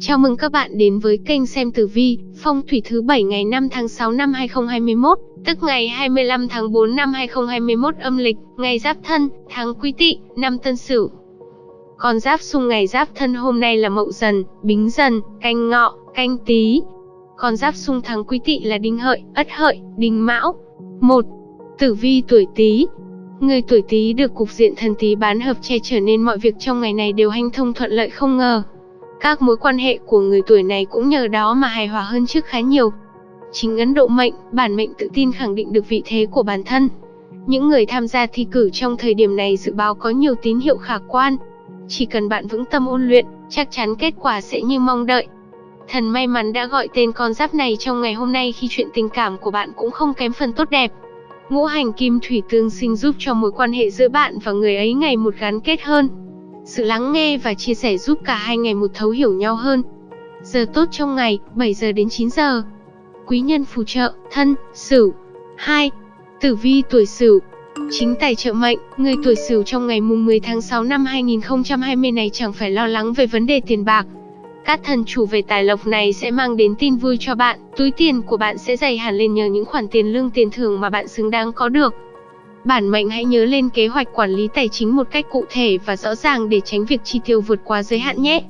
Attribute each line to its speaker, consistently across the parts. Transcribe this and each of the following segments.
Speaker 1: Chào mừng các bạn đến với kênh xem tử vi, phong thủy thứ 7 ngày 5 tháng 6 năm 2021, tức ngày 25 tháng 4 năm 2021 âm lịch, ngày Giáp Thân, tháng Quý Tỵ, năm Tân Sửu. Con giáp xung ngày Giáp Thân hôm nay là Mậu Dần, Bính Dần, Canh Ngọ, Canh Tý. Con giáp xung tháng Quý Tỵ là Đinh Hợi, Ất Hợi, Đinh Mão. 1. Tử vi tuổi Tý, Người tuổi Tý được cục diện thần Tý bán hợp che trở nên mọi việc trong ngày này đều hanh thông thuận lợi không ngờ. Các mối quan hệ của người tuổi này cũng nhờ đó mà hài hòa hơn trước khá nhiều. Chính ấn độ mệnh, bản mệnh tự tin khẳng định được vị thế của bản thân. Những người tham gia thi cử trong thời điểm này dự báo có nhiều tín hiệu khả quan. Chỉ cần bạn vững tâm ôn luyện, chắc chắn kết quả sẽ như mong đợi. Thần may mắn đã gọi tên con giáp này trong ngày hôm nay khi chuyện tình cảm của bạn cũng không kém phần tốt đẹp. Ngũ hành kim thủy tương sinh giúp cho mối quan hệ giữa bạn và người ấy ngày một gắn kết hơn. Sự lắng nghe và chia sẻ giúp cả hai ngày một thấu hiểu nhau hơn. Giờ tốt trong ngày, 7 giờ đến 9 giờ. Quý nhân phù trợ, thân, sửu. 2. Tử vi tuổi sửu. Chính tài trợ mệnh, người tuổi sửu trong ngày mùng 10 tháng 6 năm 2020 này chẳng phải lo lắng về vấn đề tiền bạc. Các thần chủ về tài lộc này sẽ mang đến tin vui cho bạn, túi tiền của bạn sẽ dày hẳn lên nhờ những khoản tiền lương tiền thưởng mà bạn xứng đáng có được. Bản mệnh hãy nhớ lên kế hoạch quản lý tài chính một cách cụ thể và rõ ràng để tránh việc chi tiêu vượt quá giới hạn nhé.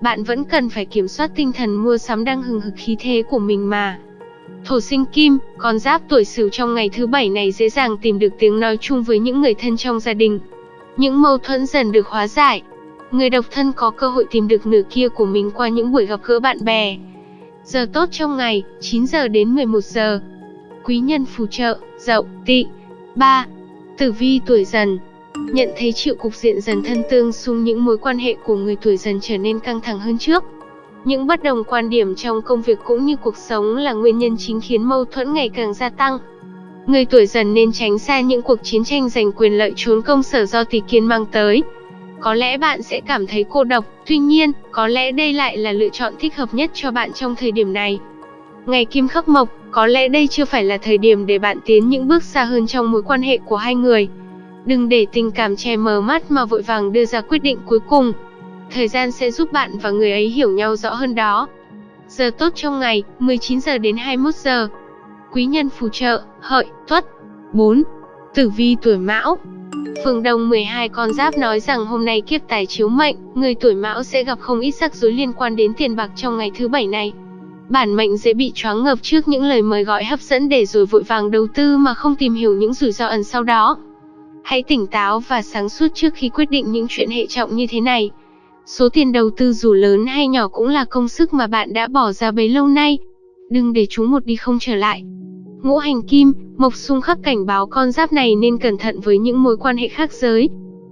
Speaker 1: Bạn vẫn cần phải kiểm soát tinh thần mua sắm đang hừng hực khí thế của mình mà. Thổ sinh kim, con giáp tuổi sửu trong ngày thứ bảy này dễ dàng tìm được tiếng nói chung với những người thân trong gia đình. Những mâu thuẫn dần được hóa giải. Người độc thân có cơ hội tìm được nửa kia của mình qua những buổi gặp gỡ bạn bè. Giờ tốt trong ngày, 9 giờ đến 11 giờ. Quý nhân phù trợ, dậu, tỵ. 3. Tử vi tuổi dần Nhận thấy chịu cục diện dần thân tương xung những mối quan hệ của người tuổi dần trở nên căng thẳng hơn trước. Những bất đồng quan điểm trong công việc cũng như cuộc sống là nguyên nhân chính khiến mâu thuẫn ngày càng gia tăng. Người tuổi dần nên tránh xa những cuộc chiến tranh giành quyền lợi trốn công sở do tỷ kiên mang tới. Có lẽ bạn sẽ cảm thấy cô độc, tuy nhiên, có lẽ đây lại là lựa chọn thích hợp nhất cho bạn trong thời điểm này. Ngày kim khắc mộc, có lẽ đây chưa phải là thời điểm để bạn tiến những bước xa hơn trong mối quan hệ của hai người. Đừng để tình cảm che mờ mắt mà vội vàng đưa ra quyết định cuối cùng. Thời gian sẽ giúp bạn và người ấy hiểu nhau rõ hơn đó. Giờ tốt trong ngày, 19 giờ đến 21 giờ. Quý nhân phù trợ, hợi, tuất. 4. Tử vi tuổi mão Phương Đông 12 con giáp nói rằng hôm nay kiếp tài chiếu mệnh, người tuổi mão sẽ gặp không ít rắc rối liên quan đến tiền bạc trong ngày thứ bảy này. Bản mệnh dễ bị choáng ngợp trước những lời mời gọi hấp dẫn để rồi vội vàng đầu tư mà không tìm hiểu những rủi ro ẩn sau đó. Hãy tỉnh táo và sáng suốt trước khi quyết định những chuyện hệ trọng như thế này. Số tiền đầu tư dù lớn hay nhỏ cũng là công sức mà bạn đã bỏ ra bấy lâu nay. Đừng để chúng một đi không trở lại. Ngũ hành kim, mộc xung khắc cảnh báo con giáp này nên cẩn thận với những mối quan hệ khác giới.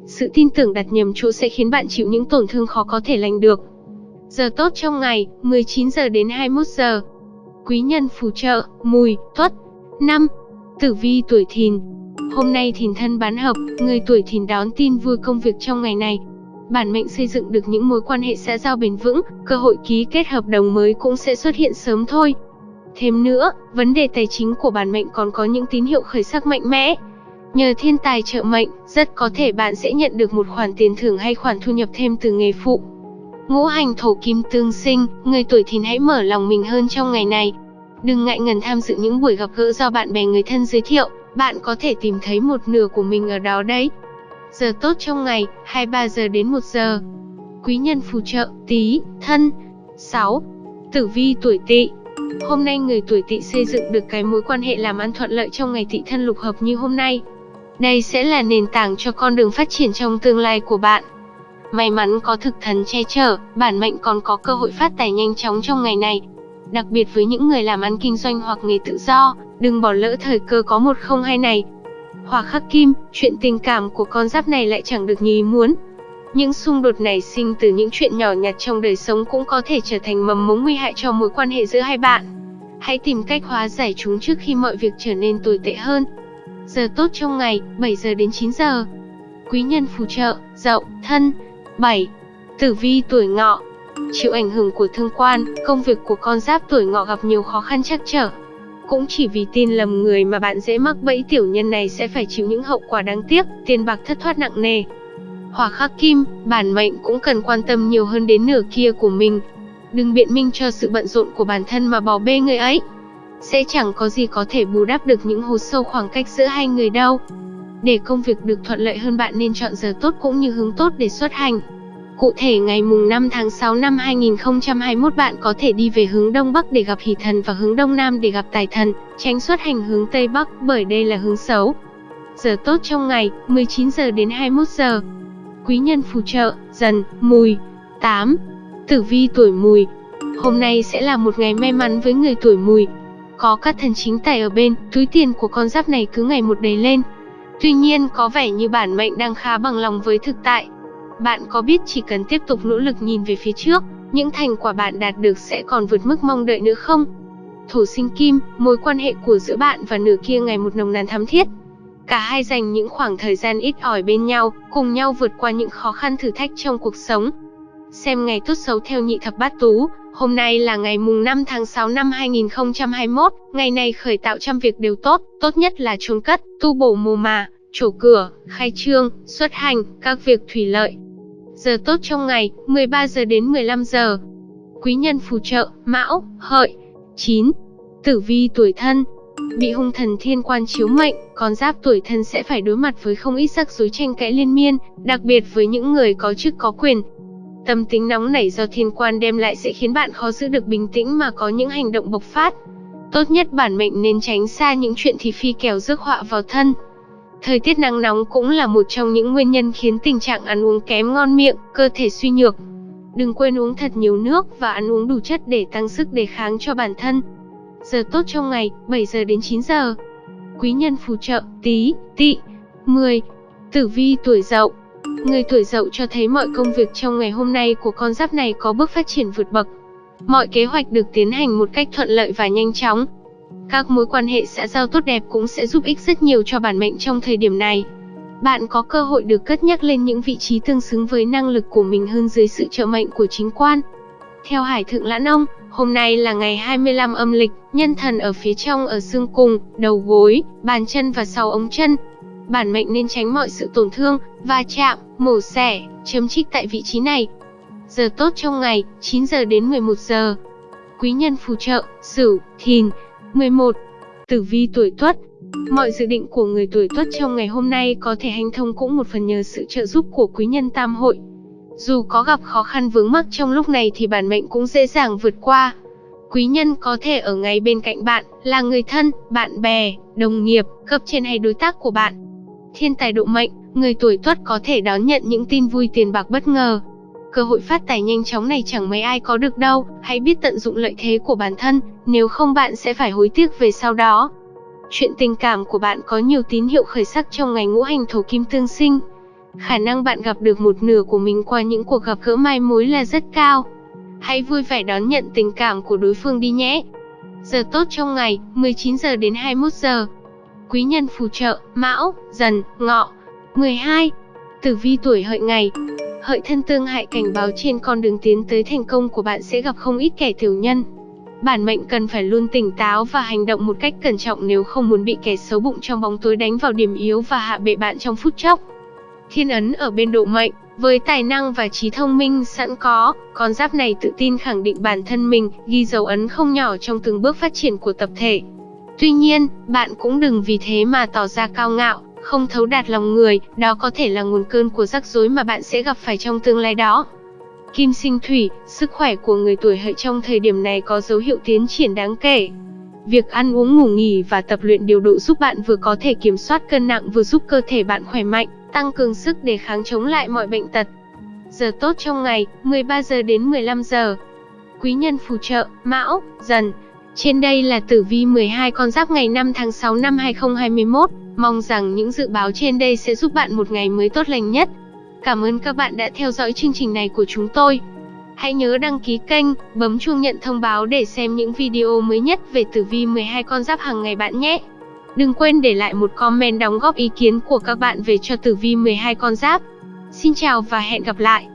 Speaker 1: Sự tin tưởng đặt nhầm chỗ sẽ khiến bạn chịu những tổn thương khó có thể lành được. Giờ tốt trong ngày, 19 giờ đến 21 giờ. Quý nhân phù trợ, mùi, tuất. năm Tử vi tuổi thìn. Hôm nay thìn thân bán hợp, người tuổi thìn đón tin vui công việc trong ngày này. Bản mệnh xây dựng được những mối quan hệ xã giao bền vững, cơ hội ký kết hợp đồng mới cũng sẽ xuất hiện sớm thôi. Thêm nữa, vấn đề tài chính của bản mệnh còn có những tín hiệu khởi sắc mạnh mẽ. Nhờ thiên tài trợ mệnh, rất có thể bạn sẽ nhận được một khoản tiền thưởng hay khoản thu nhập thêm từ nghề phụ. Ngũ hành thổ kim tương sinh, người tuổi thìn hãy mở lòng mình hơn trong ngày này. Đừng ngại ngần tham dự những buổi gặp gỡ do bạn bè người thân giới thiệu, bạn có thể tìm thấy một nửa của mình ở đó đấy. Giờ tốt trong ngày, 23 giờ đến 1 giờ. Quý nhân phù trợ, tí, thân. 6. Tử vi tuổi tỵ Hôm nay người tuổi tỵ xây dựng được cái mối quan hệ làm ăn thuận lợi trong ngày tỵ thân lục hợp như hôm nay. Đây sẽ là nền tảng cho con đường phát triển trong tương lai của bạn. May mắn có thực thần che chở, bản mệnh còn có cơ hội phát tài nhanh chóng trong ngày này. Đặc biệt với những người làm ăn kinh doanh hoặc nghề tự do, đừng bỏ lỡ thời cơ có một không hai này. Hỏa khắc kim, chuyện tình cảm của con giáp này lại chẳng được như ý muốn. Những xung đột này sinh từ những chuyện nhỏ nhặt trong đời sống cũng có thể trở thành mầm mống nguy hại cho mối quan hệ giữa hai bạn. Hãy tìm cách hóa giải chúng trước khi mọi việc trở nên tồi tệ hơn. Giờ tốt trong ngày, 7 giờ đến 9 giờ. Quý nhân phù trợ, dậu, thân. 7. Tử vi tuổi ngọ Chịu ảnh hưởng của thương quan, công việc của con giáp tuổi ngọ gặp nhiều khó khăn chắc trở. Cũng chỉ vì tin lầm người mà bạn dễ mắc bẫy tiểu nhân này sẽ phải chịu những hậu quả đáng tiếc, tiền bạc thất thoát nặng nề. Hỏa khắc kim, bản mệnh cũng cần quan tâm nhiều hơn đến nửa kia của mình. Đừng biện minh cho sự bận rộn của bản thân mà bỏ bê người ấy. Sẽ chẳng có gì có thể bù đắp được những hố sâu khoảng cách giữa hai người đâu. Để công việc được thuận lợi hơn bạn nên chọn giờ tốt cũng như hướng tốt để xuất hành. Cụ thể ngày mùng 5 tháng 6 năm 2021 bạn có thể đi về hướng Đông Bắc để gặp hỷ thần và hướng Đông Nam để gặp tài thần, tránh xuất hành hướng Tây Bắc bởi đây là hướng xấu. Giờ tốt trong ngày, 19 giờ đến 21 giờ. Quý nhân phù trợ, dần, mùi. 8. Tử vi tuổi mùi. Hôm nay sẽ là một ngày may mắn với người tuổi mùi. Có các thần chính tài ở bên, túi tiền của con giáp này cứ ngày một đầy lên. Tuy nhiên có vẻ như bản mệnh đang khá bằng lòng với thực tại, bạn có biết chỉ cần tiếp tục nỗ lực nhìn về phía trước, những thành quả bạn đạt được sẽ còn vượt mức mong đợi nữa không? Thổ sinh kim, mối quan hệ của giữa bạn và nửa kia ngày một nồng nàn thắm thiết. Cả hai dành những khoảng thời gian ít ỏi bên nhau, cùng nhau vượt qua những khó khăn thử thách trong cuộc sống. Xem ngày tốt xấu theo nhị thập bát tú, hôm nay là ngày mùng 5 tháng 6 năm 2021, ngày này khởi tạo trăm việc đều tốt, tốt nhất là chôn cất, tu bổ mồ mà, trổ cửa, khai trương, xuất hành, các việc thủy lợi, Giờ tốt trong ngày, 13 giờ đến 15 giờ. Quý nhân phù trợ, Mão, Hợi. 9. Tử vi tuổi thân. Bị hung thần thiên quan chiếu mệnh, con giáp tuổi thân sẽ phải đối mặt với không ít rắc rối tranh cãi liên miên, đặc biệt với những người có chức có quyền. Tâm tính nóng nảy do thiên quan đem lại sẽ khiến bạn khó giữ được bình tĩnh mà có những hành động bộc phát. Tốt nhất bản mệnh nên tránh xa những chuyện thị phi kèo rước họa vào thân. Thời tiết nắng nóng cũng là một trong những nguyên nhân khiến tình trạng ăn uống kém ngon miệng, cơ thể suy nhược. Đừng quên uống thật nhiều nước và ăn uống đủ chất để tăng sức đề kháng cho bản thân. Giờ tốt trong ngày, 7 giờ đến 9 giờ. Quý nhân phù trợ, tí, tị. 10. Tử vi tuổi dậu. Người tuổi dậu cho thấy mọi công việc trong ngày hôm nay của con giáp này có bước phát triển vượt bậc. Mọi kế hoạch được tiến hành một cách thuận lợi và nhanh chóng, các mối quan hệ xã giao tốt đẹp cũng sẽ giúp ích rất nhiều cho bản mệnh trong thời điểm này. Bạn có cơ hội được cất nhắc lên những vị trí tương xứng với năng lực của mình hơn dưới sự trợ mệnh của chính quan. Theo Hải Thượng Lãn Ông, hôm nay là ngày 25 âm lịch, nhân thần ở phía trong ở xương cùng, đầu gối, bàn chân và sau ống chân. Bản mệnh nên tránh mọi sự tổn thương, va chạm, mổ xẻ, chấm trích tại vị trí này. Giờ tốt trong ngày, 9 giờ đến 11 giờ. Quý nhân phù trợ, Sửu, Thìn, 11. Tử vi tuổi Tuất Mọi dự định của người tuổi Tuất trong ngày hôm nay có thể hành thông cũng một phần nhờ sự trợ giúp của quý nhân tam hội. Dù có gặp khó khăn vướng mắc trong lúc này thì bản mệnh cũng dễ dàng vượt qua. Quý nhân có thể ở ngay bên cạnh bạn, là người thân, bạn bè, đồng nghiệp, cấp trên hay đối tác của bạn. Thiên tài độ mệnh, người tuổi Tuất có thể đón nhận những tin vui tiền bạc bất ngờ, Cơ hội phát tài nhanh chóng này chẳng mấy ai có được đâu, hãy biết tận dụng lợi thế của bản thân, nếu không bạn sẽ phải hối tiếc về sau đó. Chuyện tình cảm của bạn có nhiều tín hiệu khởi sắc trong ngày ngũ hành thổ kim tương sinh. Khả năng bạn gặp được một nửa của mình qua những cuộc gặp gỡ mai mối là rất cao. Hãy vui vẻ đón nhận tình cảm của đối phương đi nhé. Giờ tốt trong ngày, 19 giờ đến 21 giờ. Quý nhân phù trợ, Mão, Dần, Ngọ. 12. Tử vi tuổi hợi ngày, Hợi thân tương hại cảnh báo trên con đường tiến tới thành công của bạn sẽ gặp không ít kẻ tiểu nhân. Bản mệnh cần phải luôn tỉnh táo và hành động một cách cẩn trọng nếu không muốn bị kẻ xấu bụng trong bóng tối đánh vào điểm yếu và hạ bệ bạn trong phút chốc. Thiên ấn ở bên độ mệnh, với tài năng và trí thông minh sẵn có, con giáp này tự tin khẳng định bản thân mình, ghi dấu ấn không nhỏ trong từng bước phát triển của tập thể. Tuy nhiên, bạn cũng đừng vì thế mà tỏ ra cao ngạo, không thấu đạt lòng người, đó có thể là nguồn cơn của rắc rối mà bạn sẽ gặp phải trong tương lai đó. Kim sinh thủy, sức khỏe của người tuổi hợi trong thời điểm này có dấu hiệu tiến triển đáng kể. Việc ăn uống ngủ nghỉ và tập luyện điều độ giúp bạn vừa có thể kiểm soát cân nặng vừa giúp cơ thể bạn khỏe mạnh, tăng cường sức để kháng chống lại mọi bệnh tật. Giờ tốt trong ngày, 13 giờ đến 15 giờ. Quý nhân phù trợ, Mão, Dần. Trên đây là tử vi 12 con giáp ngày 5 tháng 6 năm 2021. Mong rằng những dự báo trên đây sẽ giúp bạn một ngày mới tốt lành nhất. Cảm ơn các bạn đã theo dõi chương trình này của chúng tôi. Hãy nhớ đăng ký kênh, bấm chuông nhận thông báo để xem những video mới nhất về tử vi 12 con giáp hàng ngày bạn nhé. Đừng quên để lại một comment đóng góp ý kiến của các bạn về cho tử vi 12 con giáp. Xin chào và hẹn gặp lại.